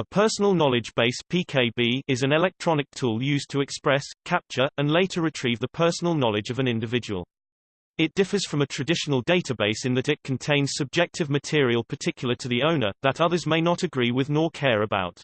A personal knowledge base (PKB) is an electronic tool used to express, capture, and later retrieve the personal knowledge of an individual. It differs from a traditional database in that it contains subjective material particular to the owner, that others may not agree with nor care about.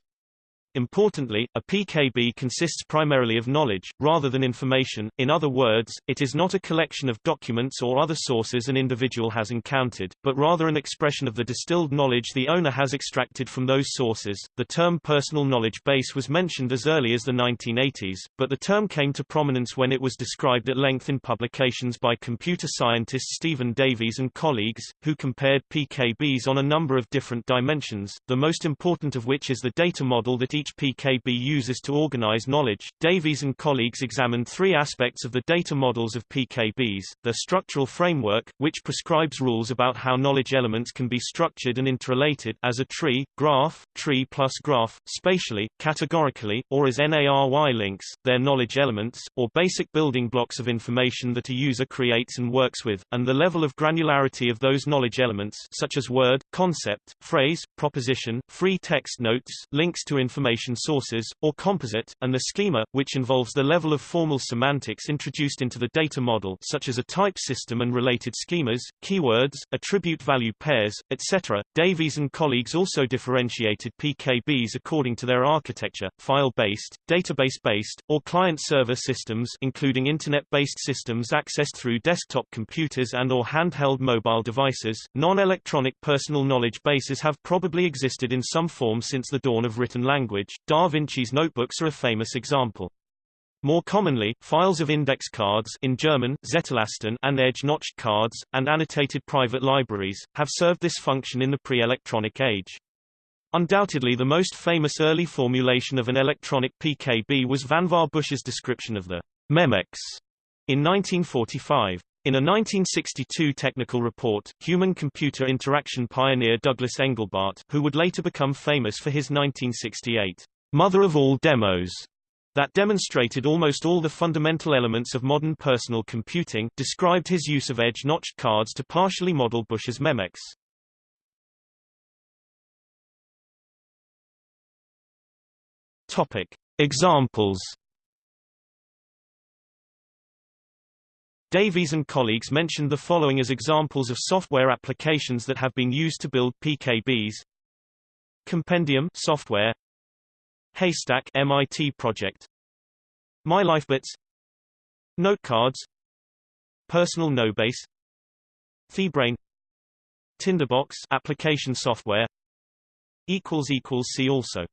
Importantly, a PKB consists primarily of knowledge, rather than information, in other words, it is not a collection of documents or other sources an individual has encountered, but rather an expression of the distilled knowledge the owner has extracted from those sources. The term personal knowledge base was mentioned as early as the 1980s, but the term came to prominence when it was described at length in publications by computer scientist Stephen Davies and colleagues, who compared PKBs on a number of different dimensions, the most important of which is the data model that each each PKB uses to organize knowledge. Davies and colleagues examined three aspects of the data models of PKBs, their structural framework, which prescribes rules about how knowledge elements can be structured and interrelated as a tree, graph, tree plus graph, spatially, categorically, or as n-ary links, their knowledge elements, or basic building blocks of information that a user creates and works with, and the level of granularity of those knowledge elements such as word, concept, phrase, proposition, free text notes, links to information information sources, or composite, and the schema, which involves the level of formal semantics introduced into the data model such as a type system and related schemas, keywords, attribute value pairs, etc. Davies and colleagues also differentiated PKBs according to their architecture, file-based, database-based, or client-server systems including Internet-based systems accessed through desktop computers and or handheld mobile devices. Non-electronic personal knowledge bases have probably existed in some form since the dawn of written language, language, Da Vinci's notebooks are a famous example. More commonly, files of index cards in German, and edge-notched cards, and annotated private libraries, have served this function in the pre-electronic age. Undoubtedly the most famous early formulation of an electronic PKB was Vannevar Bush's description of the Memex in 1945. In a 1962 technical report, human-computer interaction pioneer Douglas Engelbart, who would later become famous for his 1968 mother of all demos, that demonstrated almost all the fundamental elements of modern personal computing, described his use of edge-notched cards to partially model Bush's Memex. Topic. Examples Davies and colleagues mentioned the following as examples of software applications that have been used to build PKBs. Compendium software. Haystack MIT project. MyLifeBits. Notecards. Personal Knowbase. TheBrain. Tinderbox application software. Equals equals see also